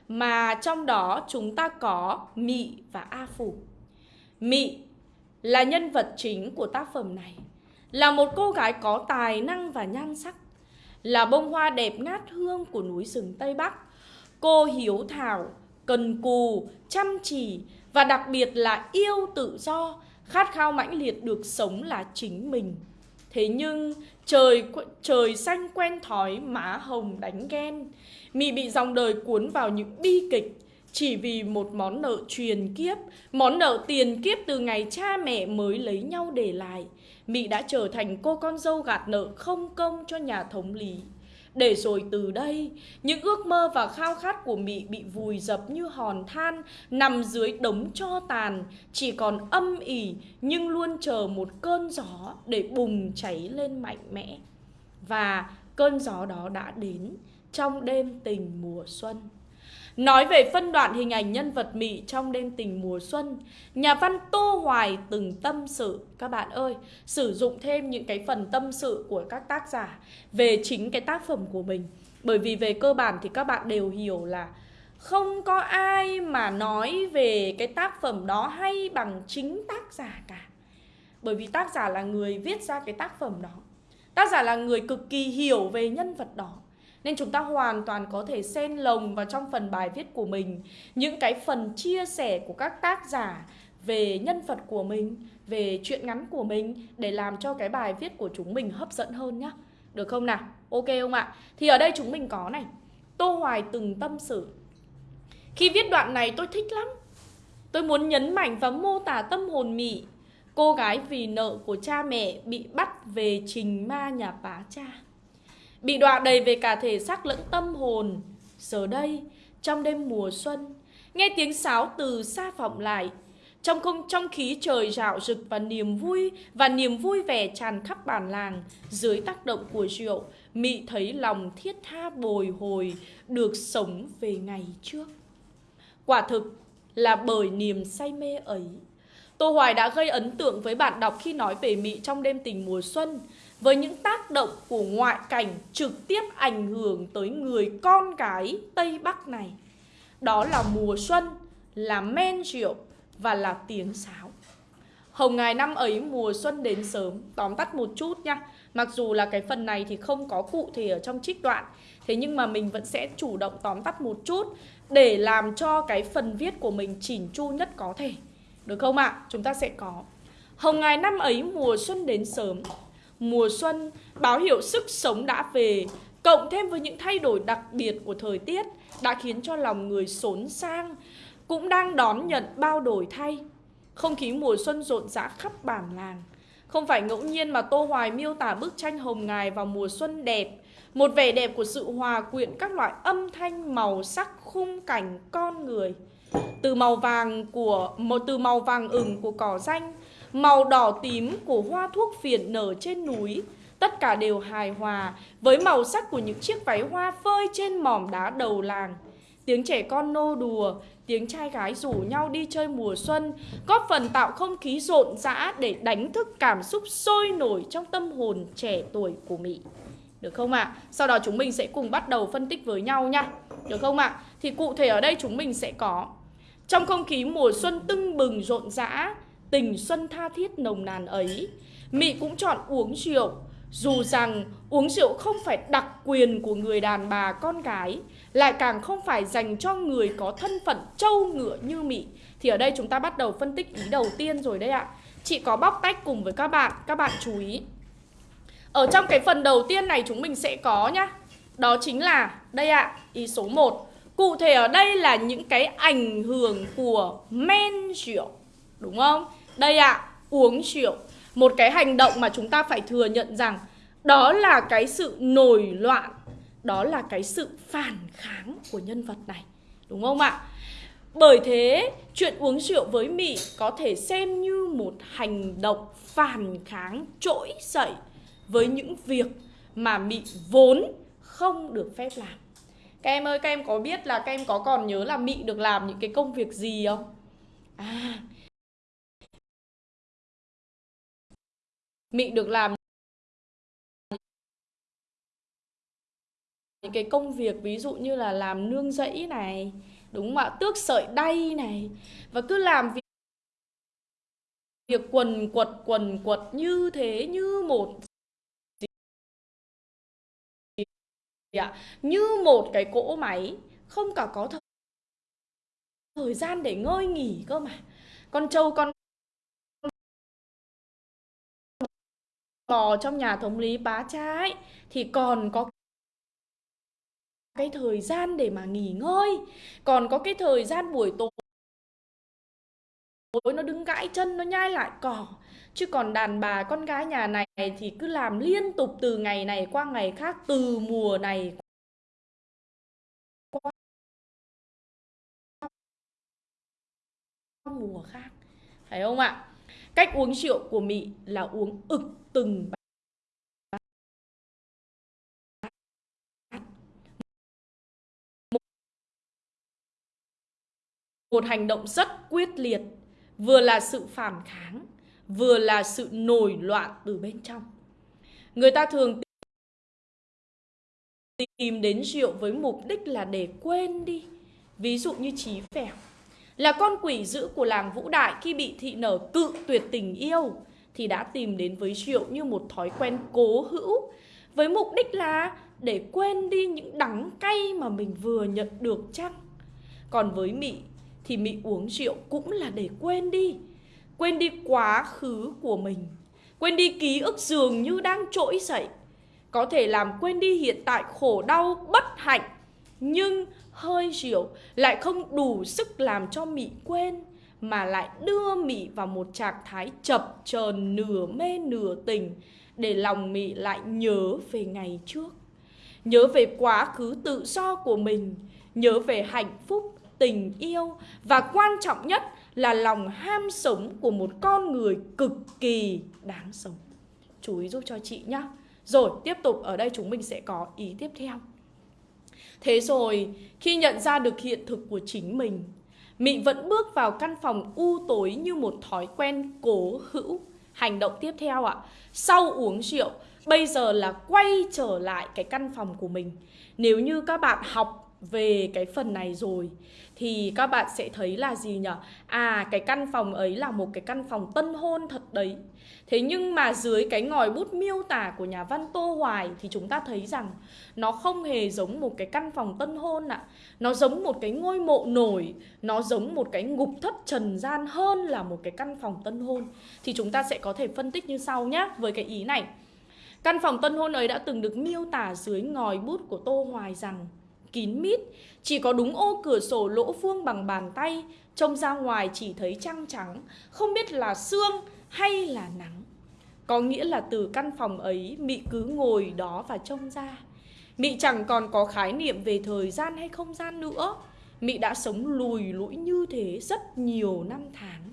Mà trong đó chúng ta có Mị và A Phủ. Mị là nhân vật chính của tác phẩm này. Là một cô gái có tài năng và nhan sắc. Là bông hoa đẹp ngát hương của núi rừng Tây Bắc. Cô hiếu thảo, cần cù, chăm chỉ và đặc biệt là yêu tự do, khát khao mãnh liệt được sống là chính mình. Thế nhưng trời trời xanh quen thói má hồng đánh ghen, mị bị dòng đời cuốn vào những bi kịch chỉ vì một món nợ truyền kiếp, món nợ tiền kiếp từ ngày cha mẹ mới lấy nhau để lại. Mị đã trở thành cô con dâu gạt nợ không công cho nhà thống lý. Để rồi từ đây, những ước mơ và khao khát của Mị bị vùi dập như hòn than nằm dưới đống cho tàn, chỉ còn âm ỉ nhưng luôn chờ một cơn gió để bùng cháy lên mạnh mẽ. Và cơn gió đó đã đến trong đêm tình mùa xuân. Nói về phân đoạn hình ảnh nhân vật Mỹ trong đêm tình mùa xuân, nhà văn Tô Hoài từng tâm sự, các bạn ơi, sử dụng thêm những cái phần tâm sự của các tác giả về chính cái tác phẩm của mình. Bởi vì về cơ bản thì các bạn đều hiểu là không có ai mà nói về cái tác phẩm đó hay bằng chính tác giả cả. Bởi vì tác giả là người viết ra cái tác phẩm đó. Tác giả là người cực kỳ hiểu về nhân vật đó. Nên chúng ta hoàn toàn có thể xen lồng vào trong phần bài viết của mình những cái phần chia sẻ của các tác giả về nhân vật của mình, về chuyện ngắn của mình để làm cho cái bài viết của chúng mình hấp dẫn hơn nhá. Được không nào? Ok không ạ? Thì ở đây chúng mình có này. Tô Hoài từng tâm sự. Khi viết đoạn này tôi thích lắm. Tôi muốn nhấn mạnh và mô tả tâm hồn mị Cô gái vì nợ của cha mẹ bị bắt về trình ma nhà bá cha Bị đọa đầy về cả thể xác lẫn tâm hồn. Giờ đây, trong đêm mùa xuân Nghe tiếng sáo từ xa vọng lại. Trong không trong khí trời rạo rực và niềm vui và niềm vui vẻ tràn khắp bản làng dưới tác động của rượu mị thấy lòng thiết tha bồi hồi được sống về ngày trước. Quả thực là bởi niềm say mê ấy. Tô hoài đã gây ấn tượng với bạn đọc khi nói về mị trong đêm tình mùa xuân với những tác động của ngoại cảnh trực tiếp ảnh hưởng tới người con cái Tây Bắc này. Đó là mùa xuân, là men rượu và là tiếng sáo. Hồng ngày năm ấy mùa xuân đến sớm, tóm tắt một chút nha. Mặc dù là cái phần này thì không có cụ thể ở trong trích đoạn, thế nhưng mà mình vẫn sẽ chủ động tóm tắt một chút để làm cho cái phần viết của mình chỉnh chu nhất có thể. Được không ạ? À? Chúng ta sẽ có Hồng ngày năm ấy mùa xuân đến sớm mùa xuân, báo hiệu sức sống đã về, cộng thêm với những thay đổi đặc biệt của thời tiết đã khiến cho lòng người xốn sang, cũng đang đón nhận bao đổi thay. Không khí mùa xuân rộn rã khắp bản làng. Không phải ngẫu nhiên mà Tô Hoài miêu tả bức tranh hồng ngài vào mùa xuân đẹp, một vẻ đẹp của sự hòa quyện các loại âm thanh, màu sắc, khung cảnh, con người. Từ màu vàng của một từ màu vàng ửng của cỏ xanh màu đỏ tím của hoa thuốc phiện nở trên núi, tất cả đều hài hòa với màu sắc của những chiếc váy hoa phơi trên mỏm đá đầu làng. Tiếng trẻ con nô đùa, tiếng trai gái rủ nhau đi chơi mùa xuân, góp phần tạo không khí rộn rã để đánh thức cảm xúc sôi nổi trong tâm hồn trẻ tuổi của Mỹ. Được không ạ? À? Sau đó chúng mình sẽ cùng bắt đầu phân tích với nhau nha. Được không ạ? À? Thì cụ thể ở đây chúng mình sẽ có Trong không khí mùa xuân tưng bừng rộn rã Tình xuân tha thiết nồng nàn ấy. Mị cũng chọn uống rượu Dù rằng uống rượu không phải đặc quyền của người đàn bà con gái Lại càng không phải dành cho người có thân phận trâu ngựa như Mị. Thì ở đây chúng ta bắt đầu phân tích ý đầu tiên rồi đấy ạ. Chị có bóc tách cùng với các bạn, các bạn chú ý. Ở trong cái phần đầu tiên này chúng mình sẽ có nhá. Đó chính là, đây ạ, ý số 1 Cụ thể ở đây là những cái ảnh hưởng của men rượu Đúng không? Đây ạ, uống rượu. Một cái hành động mà chúng ta phải thừa nhận rằng đó là cái sự nổi loạn đó là cái sự phản kháng của nhân vật này. Đúng không ạ? Bởi thế chuyện uống rượu với mị có thể xem như một hành động phản kháng trỗi dậy với những việc mà mị vốn không được phép làm. Các em ơi các em có biết là các em có còn nhớ là mị được làm những cái công việc gì không? À Mị được làm những cái công việc, ví dụ như là làm nương rẫy này, đúng không ạ? Tước sợi đay này, và cứ làm việc việc quần quật quần quật như thế, như một ạ? Như một cái cỗ máy, không cả có thời gian để ngơi nghỉ cơ mà. Con trâu, con bò trong nhà thống lý bá trái thì còn có cái thời gian để mà nghỉ ngơi, còn có cái thời gian buổi tối nó đứng gãi chân, nó nhai lại cỏ. Chứ còn đàn bà con gái nhà này thì cứ làm liên tục từ ngày này qua ngày khác, từ mùa này qua mùa khác. Phải không ạ? Cách uống rượu của mỹ là uống ực từng một hành động rất quyết liệt, vừa là sự phản kháng, vừa là sự nổi loạn từ bên trong. Người ta thường tìm đến rượu với mục đích là để quên đi. Ví dụ như trí phèo là con quỷ dữ của làng vũ đại khi bị thị nở cự tuyệt tình yêu, thì đã tìm đến với rượu như một thói quen cố hữu, với mục đích là để quên đi những đắng cay mà mình vừa nhận được chăng? Còn với mị, thì mị uống rượu cũng là để quên đi quên đi quá khứ của mình, quên đi ký ức dường như đang trỗi dậy, có thể làm quên đi hiện tại khổ đau bất hạnh nhưng hơi rượu lại không đủ sức làm cho mị quên, mà lại đưa mị vào một trạng thái chập chờn nửa mê nửa tình để lòng mị lại nhớ về ngày trước. Nhớ về quá khứ tự do của mình, nhớ về hạnh phúc, tình yêu, và quan trọng nhất là lòng ham sống của một con người cực kỳ đáng sống. Chú ý giúp cho chị nhé rồi, tiếp tục, ở đây chúng mình sẽ có ý tiếp theo thế rồi khi nhận ra được hiện thực của chính mình Mị vẫn bước vào căn phòng u tối như một thói quen cố hữu. Hành động tiếp theo ạ, sau uống rượu, bây giờ là quay trở lại cái căn phòng của mình. Nếu như các bạn học về cái phần này rồi thì các bạn sẽ thấy là gì nhỉ? À cái căn phòng ấy là một cái căn phòng tân hôn thật đấy. Thế nhưng mà dưới cái ngòi bút miêu tả của nhà văn Tô Hoài thì chúng ta thấy rằng nó không hề giống một cái căn phòng tân hôn ạ. À. Nó giống một cái ngôi mộ nổi, nó giống một cái ngục thất trần gian hơn là một cái căn phòng tân hôn. Thì chúng ta sẽ có thể phân tích như sau nhé với cái ý này. Căn phòng tân hôn ấy đã từng được miêu tả dưới ngòi bút của Tô Hoài rằng kín mít, chỉ có đúng ô cửa sổ lỗ vuông bằng bàn tay, trông ra ngoài chỉ thấy trăng trắng, không biết là sương hay là nắng. Có nghĩa là từ căn phòng ấy Mị cứ ngồi đó và trông ra. Mị chẳng còn có khái niệm về thời gian hay không gian nữa. Mị đã sống lùi lũi như thế rất nhiều năm tháng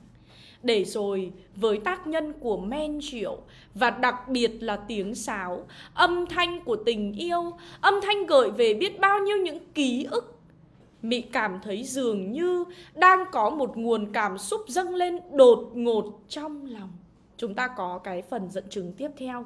để rồi với tác nhân của men rượu và đặc biệt là tiếng sáo, âm thanh của tình yêu, âm thanh gợi về biết bao nhiêu những ký ức. Mị cảm thấy dường như đang có một nguồn cảm xúc dâng lên đột ngột trong lòng. Chúng ta có cái phần dẫn chứng tiếp theo.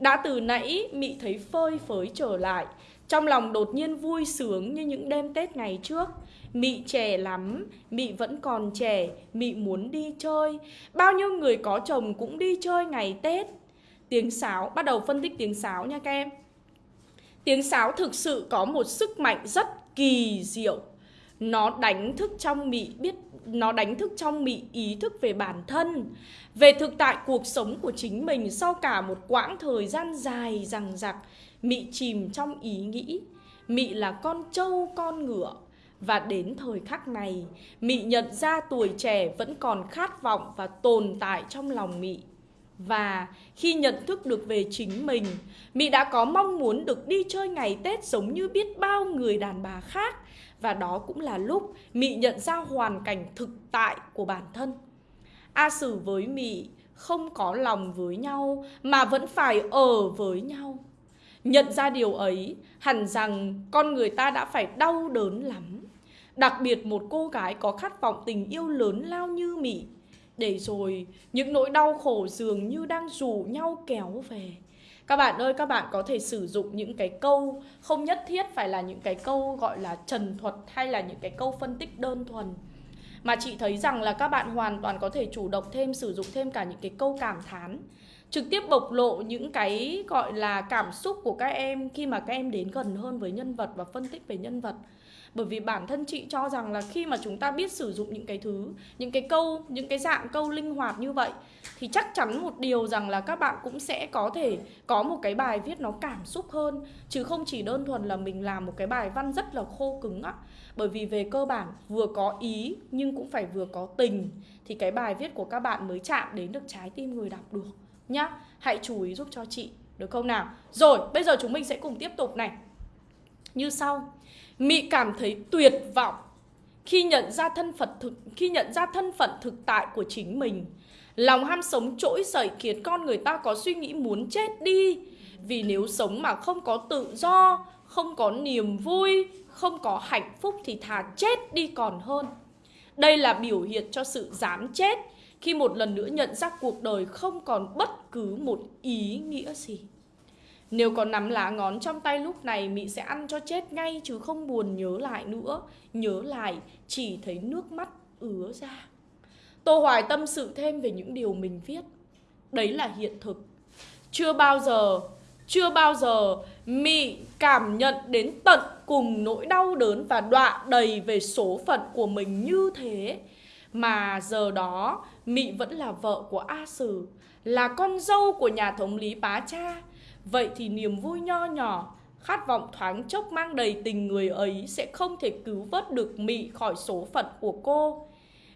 Đã từ nãy Mị thấy phơi phới trở lại, trong lòng đột nhiên vui sướng như những đêm Tết ngày trước. Mị trẻ lắm, Mị vẫn còn trẻ, Mị muốn đi chơi. Bao nhiêu người có chồng cũng đi chơi ngày Tết. tiếng sáo bắt đầu phân tích tiếng sáo nha các em. Tiếng sáo thực sự có một sức mạnh rất kỳ diệu. Nó đánh thức trong mị biết nó đánh thức trong mị ý thức về bản thân về thực tại cuộc sống của chính mình sau cả một quãng thời gian dài rằng rặc mị chìm trong ý nghĩ. Mị là con trâu con ngựa và đến thời khắc này, mị nhận ra tuổi trẻ vẫn còn khát vọng và tồn tại trong lòng mị. Và khi nhận thức được về chính mình, mị đã có mong muốn được đi chơi ngày tết giống như biết bao người đàn bà khác. Và đó cũng là lúc mị nhận ra hoàn cảnh thực tại của bản thân. A sử với mị không có lòng với nhau, mà vẫn phải ở với nhau. Nhận ra điều ấy, hẳn rằng con người ta đã phải đau đớn lắm đặc biệt một cô gái có khát vọng tình yêu lớn lao như mị để rồi, những nỗi đau khổ dường như đang rủ nhau kéo về. Các bạn ơi, các bạn có thể sử dụng những cái câu không nhất thiết phải là những cái câu gọi là trần thuật hay là những cái câu phân tích đơn thuần. Mà chị thấy rằng là các bạn hoàn toàn có thể chủ động thêm, sử dụng thêm cả những cái câu cảm thán. Trực tiếp bộc lộ những cái gọi là cảm xúc của các em khi mà các em đến gần hơn với nhân vật và phân tích về nhân vật bởi vì bản thân chị cho rằng là khi mà chúng ta biết sử dụng những cái thứ, những cái câu, những cái dạng câu linh hoạt như vậy, thì chắc chắn một điều rằng là các bạn cũng sẽ có thể có một cái bài viết nó cảm xúc hơn. Chứ không chỉ đơn thuần là mình làm một cái bài văn rất là khô cứng á. Bởi vì về cơ bản, vừa có ý nhưng cũng phải vừa có tình, thì cái bài viết của các bạn mới chạm đến được trái tim người đọc được nhá. Hãy chú ý giúp cho chị, được không nào? Rồi, bây giờ chúng mình sẽ cùng tiếp tục này. Như sau. Mị cảm thấy tuyệt vọng khi nhận ra thân phận thực khi nhận ra thân phận thực tại của chính mình. Lòng ham sống trỗi dậy khiến con người ta có suy nghĩ muốn chết đi. Vì nếu sống mà không có tự do, không có niềm vui, không có hạnh phúc thì thà chết đi còn hơn. Đây là biểu hiện cho sự dám chết khi một lần nữa nhận ra cuộc đời không còn bất cứ một ý nghĩa gì. Nếu có nắm lá ngón trong tay lúc này, Mị sẽ ăn cho chết ngay, chứ không buồn nhớ lại nữa. Nhớ lại, chỉ thấy nước mắt ứa ra. Tô Hoài tâm sự thêm về những điều mình viết. Đấy là hiện thực. Chưa bao giờ, Chưa bao giờ Mị cảm nhận đến tận cùng nỗi đau đớn và đọa đầy về số phận của mình như thế. Mà giờ đó, Mị vẫn là vợ của A Sử, Là con dâu của nhà thống lý Bá Cha. Vậy thì niềm vui nho nhỏ, khát vọng thoáng chốc mang đầy tình người ấy sẽ không thể cứu vớt được Mị khỏi số phận của cô.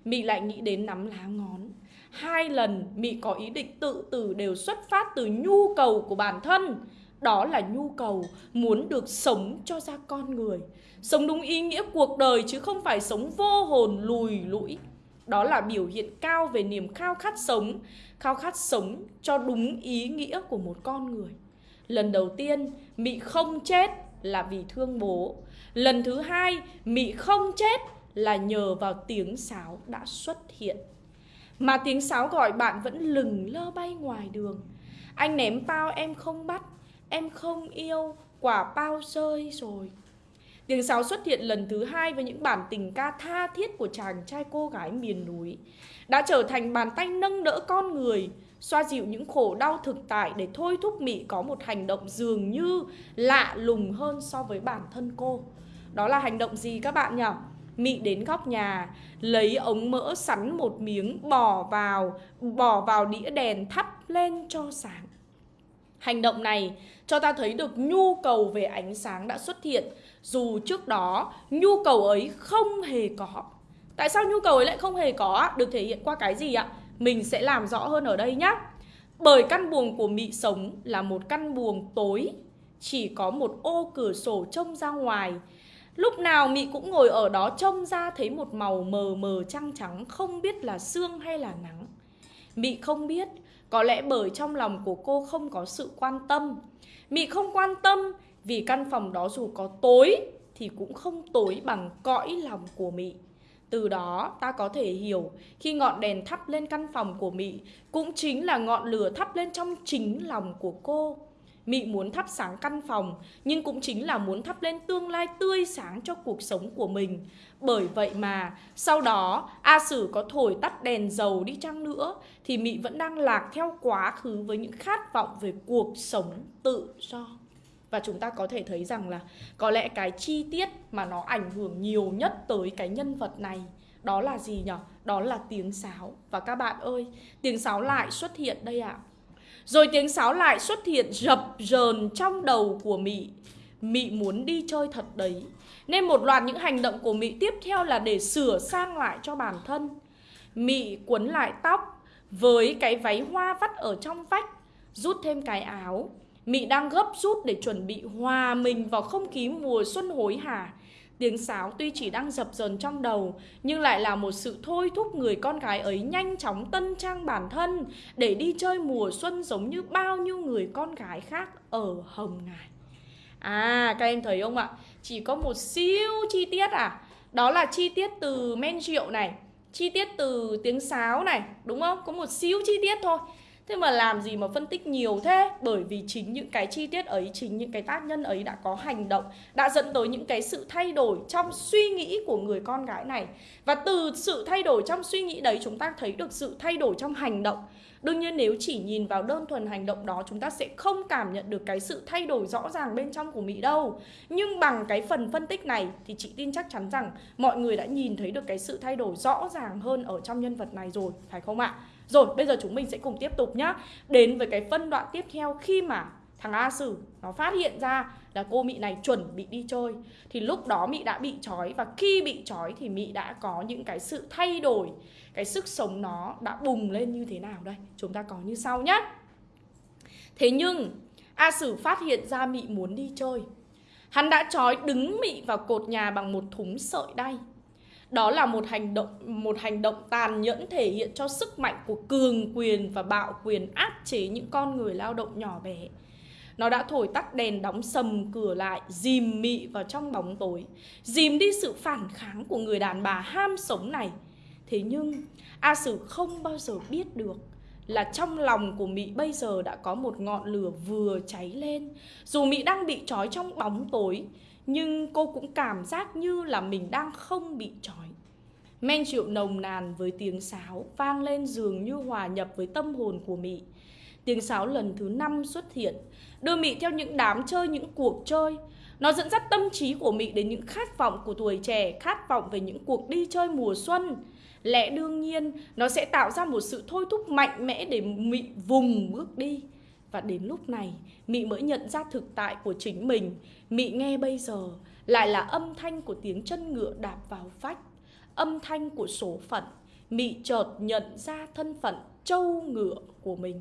Mị lại nghĩ đến nắm lá ngón. Hai lần Mị có ý định tự tử đều xuất phát từ nhu cầu của bản thân. Đó là nhu cầu muốn được sống cho ra con người. Sống đúng ý nghĩa cuộc đời chứ không phải sống vô hồn lùi lũi. Đó là biểu hiện cao về niềm khao khát sống, khao khát sống cho đúng ý nghĩa của một con người. Lần đầu tiên, Mị không chết là vì thương bố. Lần thứ hai, Mị không chết là nhờ vào tiếng sáo đã xuất hiện. Mà tiếng sáo gọi bạn vẫn lừng lơ bay ngoài đường. Anh ném bao em không bắt, Em không yêu, Quả bao rơi rồi. Tiếng sáo xuất hiện lần thứ hai với những bản tình ca tha thiết của chàng trai cô gái miền núi. Đã trở thành bàn tay nâng đỡ con người xoa dịu những khổ đau thực tại để thôi thúc Mị có một hành động dường như lạ lùng hơn so với bản thân cô. Đó là hành động gì các bạn nhỉ? Mị đến góc nhà, lấy ống mỡ sắn một miếng bỏ vào, bỏ vào đĩa đèn thắp lên cho sáng. Hành động này cho ta thấy được nhu cầu về ánh sáng đã xuất hiện dù trước đó nhu cầu ấy không hề có. Tại sao nhu cầu ấy lại không hề có? Được thể hiện qua cái gì ạ? Mình sẽ làm rõ hơn ở đây nhé Bởi căn buồng của Mị sống là một căn buồng tối, Chỉ có một ô cửa sổ trông ra ngoài. Lúc nào Mị cũng ngồi ở đó trông ra thấy một màu mờ mờ trăng trắng, Không biết là sương hay là nắng. Mị không biết, Có lẽ bởi trong lòng của cô không có sự quan tâm. Mị không quan tâm, vì căn phòng đó dù có tối Thì cũng không tối bằng cõi lòng của Mị từ đó, ta có thể hiểu, khi ngọn đèn thắp lên căn phòng của Mị, cũng chính là ngọn lửa thắp lên trong chính lòng của cô. Mị muốn thắp sáng căn phòng, Nhưng cũng chính là muốn thắp lên tương lai tươi sáng cho cuộc sống của mình Bởi vậy mà, sau đó, A Sử có thổi tắt đèn dầu đi chăng nữa, Thì Mị vẫn đang lạc theo quá khứ với những khát vọng về cuộc sống tự do và chúng ta có thể thấy rằng là có lẽ cái chi tiết mà nó ảnh hưởng nhiều nhất tới cái nhân vật này đó là gì nhỉ? Đó là tiếng sáo. Và các bạn ơi, tiếng sáo lại xuất hiện đây ạ. À. Rồi tiếng sáo lại xuất hiện rập rờn trong đầu của Mị. Mị muốn đi chơi thật đấy. Nên một loạt những hành động của Mị tiếp theo là để sửa sang lại cho bản thân. Mị quấn lại tóc với cái váy hoa vắt ở trong vách, rút thêm cái áo. Mị đang gấp rút để chuẩn bị hòa mình vào không khí mùa xuân hối hả. Tiếng sáo tuy chỉ đang dập dần trong đầu, Nhưng lại là một sự thôi thúc người con gái ấy nhanh chóng tân trang bản thân Để đi chơi mùa xuân giống như bao nhiêu người con gái khác ở Hồng Ngài À các em thấy không ạ? Chỉ có một siêu chi tiết à Đó là chi tiết từ men rượu này, Chi tiết từ tiếng sáo này, Đúng không? Có một siêu chi tiết thôi Thế mà làm gì mà phân tích nhiều thế? Bởi vì chính những cái chi tiết ấy, chính những cái tác nhân ấy đã có hành động, đã dẫn tới những cái sự thay đổi trong suy nghĩ của người con gái này. Và từ sự thay đổi trong suy nghĩ đấy chúng ta thấy được sự thay đổi trong hành động. Đương nhiên nếu chỉ nhìn vào đơn thuần hành động đó chúng ta sẽ không cảm nhận được cái sự thay đổi rõ ràng bên trong của Mỹ đâu. Nhưng bằng cái phần phân tích này thì chị tin chắc chắn rằng mọi người đã nhìn thấy được cái sự thay đổi rõ ràng hơn ở trong nhân vật này rồi, phải không ạ? Rồi, bây giờ chúng mình sẽ cùng tiếp tục nhá. Đến với cái phân đoạn tiếp theo, khi mà thằng A Sử nó phát hiện ra là cô Mị này chuẩn bị đi chơi, Thì lúc đó Mị đã bị trói. Và khi bị trói thì Mị đã có những cái sự thay đổi, Cái sức sống nó đã bùng lên như thế nào đây? Chúng ta có như sau nhé Thế nhưng, A Sử phát hiện ra Mị muốn đi chơi. Hắn đã trói đứng Mị vào cột nhà bằng một thúng sợi đay đó là một hành động một hành động tàn nhẫn thể hiện cho sức mạnh của cường quyền và bạo quyền áp chế những con người lao động nhỏ bé. Nó đã thổi tắt đèn đóng sầm cửa lại, dìm mị vào trong bóng tối, dìm đi sự phản kháng của người đàn bà ham sống này. Thế nhưng A Sử không bao giờ biết được là trong lòng của Mỹ bây giờ đã có một ngọn lửa vừa cháy lên. Dù Mỹ đang bị trói trong bóng tối, nhưng cô cũng cảm giác như là mình đang không bị trói. Men rượu nồng nàn với tiếng sáo vang lên dường như hòa nhập với tâm hồn của Mị. Tiếng sáo lần thứ năm xuất hiện, đưa Mị theo những đám chơi, những cuộc chơi. Nó dẫn dắt tâm trí của Mị đến những khát vọng của tuổi trẻ, khát vọng về những cuộc đi chơi mùa xuân. Lẽ đương nhiên, nó sẽ tạo ra một sự thôi thúc mạnh mẽ để Mị vùng bước đi. Và đến lúc này, Mị mới nhận ra thực tại của chính mình. Mị nghe bây giờ lại là âm thanh của tiếng chân ngựa đạp vào vách, âm thanh của số phận. Mị chợt nhận ra thân phận trâu ngựa của mình.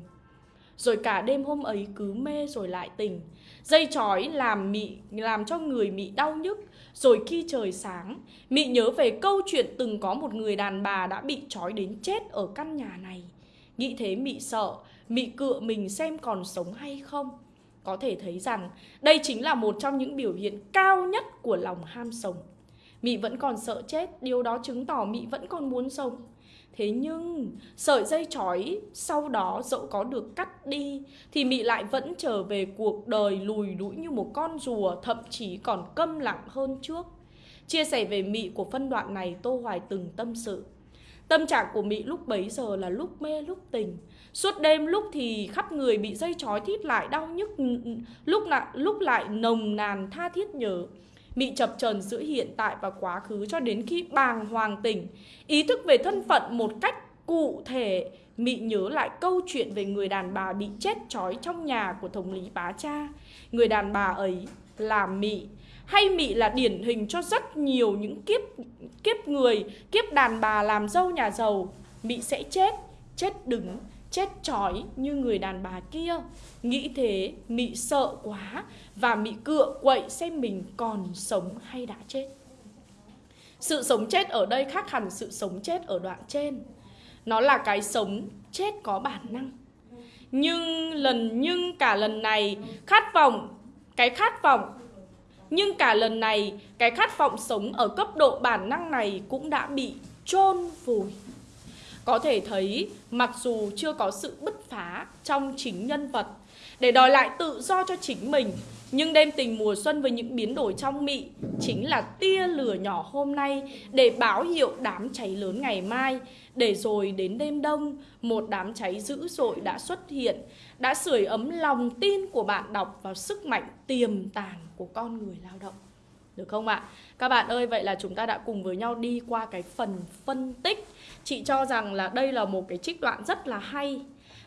Rồi cả đêm hôm ấy cứ mê rồi lại tỉnh Dây chói làm mị làm cho người mị đau nhức Rồi khi trời sáng Mị nhớ về câu chuyện từng có một người đàn bà đã bị chói đến chết ở căn nhà này Nghĩ thế mị sợ Mị cựa mình xem còn sống hay không? Có thể thấy rằng, đây chính là một trong những biểu hiện cao nhất của lòng ham sống. Mị vẫn còn sợ chết, Điều đó chứng tỏ Mị vẫn còn muốn sống. Thế nhưng, sợi dây chói sau đó dẫu có được cắt đi, Thì Mị lại vẫn trở về cuộc đời lùi đũi như một con rùa, Thậm chí còn câm lặng hơn trước. Chia sẻ về Mị của phân đoạn này, Tô Hoài từng tâm sự. Tâm trạng của Mị lúc bấy giờ là lúc mê, lúc tình Suốt đêm lúc thì khắp người bị dây chói thít lại đau nhức Lúc lại, lúc lại nồng nàn tha thiết nhớ. Mị chập chờn giữa hiện tại và quá khứ cho đến khi bàng hoàng tỉnh. Ý thức về thân phận một cách cụ thể Mị nhớ lại câu chuyện về người đàn bà bị chết trói trong nhà của thống lý bá cha. Người đàn bà ấy là Mị. Hay Mị là điển hình cho rất nhiều những kiếp kiếp người, kiếp đàn bà làm dâu nhà giàu. Mị sẽ chết, chết đứng chết chói như người đàn bà kia. Nghĩ thế, Mị sợ quá Và Mị cựa quậy xem mình còn sống hay đã chết. Sự sống chết ở đây khác hẳn sự sống chết ở đoạn trên. Nó là cái sống chết có bản năng. Nhưng lần, nhưng cả lần này, khát vọng, Cái khát vọng, Nhưng cả lần này, cái khát vọng sống ở cấp độ bản năng này cũng đã bị chôn vùi có thể thấy mặc dù chưa có sự bứt phá trong chính nhân vật để đòi lại tự do cho chính mình. Nhưng đêm tình mùa xuân với những biến đổi trong mị chính là tia lửa nhỏ hôm nay để báo hiệu đám cháy lớn ngày mai. Để rồi đến đêm đông, một đám cháy dữ dội đã xuất hiện, đã sưởi ấm lòng tin của bạn đọc vào sức mạnh tiềm tàng của con người lao động. Được không ạ? Các bạn ơi, vậy là chúng ta đã cùng với nhau đi qua cái phần phân tích. Chị cho rằng là đây là một cái trích đoạn rất là hay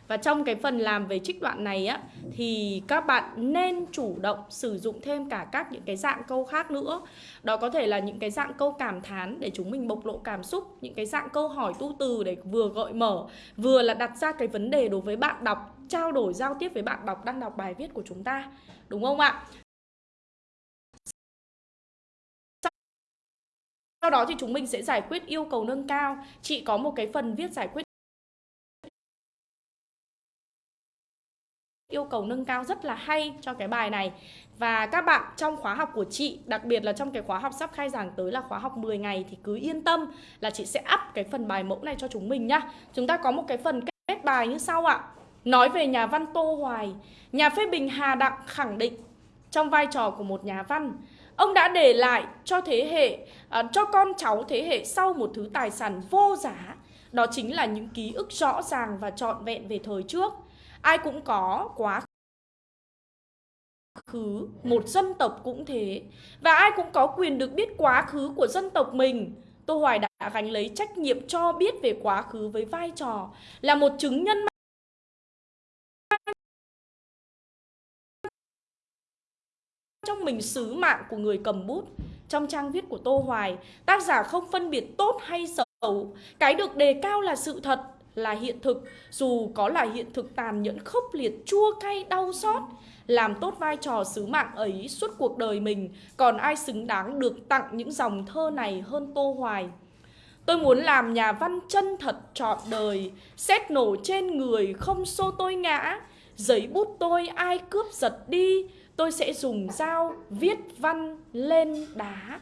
và trong cái phần làm về trích đoạn này á thì các bạn nên chủ động sử dụng thêm cả các những cái dạng câu khác nữa. Đó có thể là những cái dạng câu cảm thán để chúng mình bộc lộ cảm xúc, những cái dạng câu hỏi tu từ để vừa gợi mở, vừa là đặt ra cái vấn đề đối với bạn đọc, trao đổi giao tiếp với bạn đọc đang đọc bài viết của chúng ta. Đúng không ạ? Sau đó thì chúng mình sẽ giải quyết yêu cầu nâng cao. Chị có một cái phần viết giải quyết yêu cầu nâng cao rất là hay cho cái bài này. Và các bạn trong khóa học của chị, đặc biệt là trong cái khóa học sắp khai giảng tới là khóa học 10 ngày thì cứ yên tâm là chị sẽ up cái phần bài mẫu này cho chúng mình nhá. Chúng ta có một cái phần kết bài như sau ạ. Nói về nhà văn Tô Hoài. Nhà phê bình Hà Đặng khẳng định trong vai trò của một nhà văn ông đã để lại cho thế hệ à, cho con cháu thế hệ sau một thứ tài sản vô giá. Đó chính là những ký ức rõ ràng và trọn vẹn về thời trước. Ai cũng có quá khứ một dân tộc cũng thế. Và ai cũng có quyền được biết quá khứ của dân tộc mình. Tô hoài đã gánh lấy trách nhiệm cho biết về quá khứ với vai trò là một chứng nhân trong mình sứ mạng của người cầm bút. Trong trang viết của tô hoài, tác giả không phân biệt tốt hay xấu. Cái được đề cao là sự thật, là hiện thực. Dù có là hiện thực tàn nhẫn khốc liệt, chua cay, đau xót, làm tốt vai trò sứ mạng ấy suốt cuộc đời mình, còn ai xứng đáng được tặng những dòng thơ này hơn tô hoài? Tôi muốn làm nhà văn chân thật trọn đời, xét nổ trên người không xô tôi ngã. Giấy bút tôi ai cướp giật đi tôi sẽ dùng dao viết văn lên đá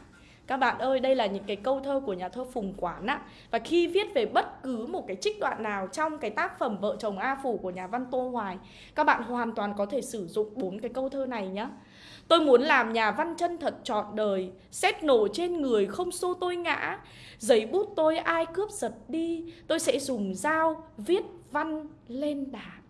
các bạn ơi, đây là những cái câu thơ của nhà thơ Phùng Quán ạ. Và khi viết về bất cứ một cái trích đoạn nào trong cái tác phẩm Vợ chồng A Phủ của nhà văn Tô Hoài, các bạn hoàn toàn có thể sử dụng bốn cái câu thơ này nhé. Tôi muốn làm nhà văn chân thật trọn đời, xét nổ trên người không xô tôi ngã. Giấy bút tôi ai cướp giật đi, tôi sẽ dùng dao viết văn lên đá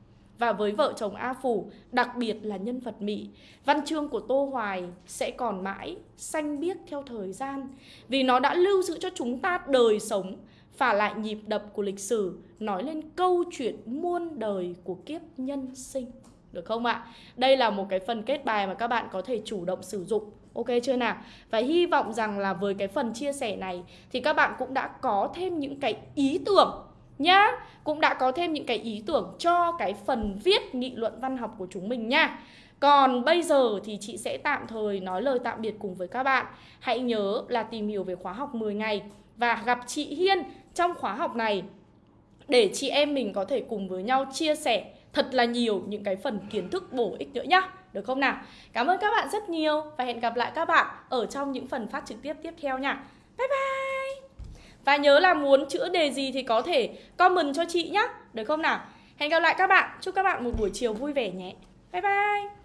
và với vợ chồng A Phủ, đặc biệt là nhân vật Mỹ, văn chương của Tô Hoài sẽ còn mãi xanh biếc theo thời gian vì nó đã lưu giữ cho chúng ta đời sống, phả lại nhịp đập của lịch sử, nói lên câu chuyện muôn đời của kiếp nhân sinh. Được không ạ? Đây là một cái phần kết bài mà các bạn có thể chủ động sử dụng Ok chưa nào? Và hy vọng rằng là với cái phần chia sẻ này thì các bạn cũng đã có thêm những cái ý tưởng nhá. Cũng đã có thêm những cái ý tưởng cho cái phần viết nghị luận văn học của chúng mình nha. Còn bây giờ thì chị sẽ tạm thời nói lời tạm biệt cùng với các bạn. Hãy nhớ là tìm hiểu về khóa học 10 ngày Và gặp chị Hiên trong khóa học này Để chị em mình có thể cùng với nhau chia sẻ thật là nhiều những cái phần kiến thức bổ ích nữa nhá. Được không nào? Cảm ơn các bạn rất nhiều Và hẹn gặp lại các bạn ở trong những phần phát trực tiếp tiếp theo nha. Bye bye! Và nhớ là muốn chữa đề gì thì có thể comment cho chị nhé Được không nào? Hẹn gặp lại các bạn. Chúc các bạn một buổi chiều vui vẻ nhé. Bye bye.